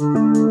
Música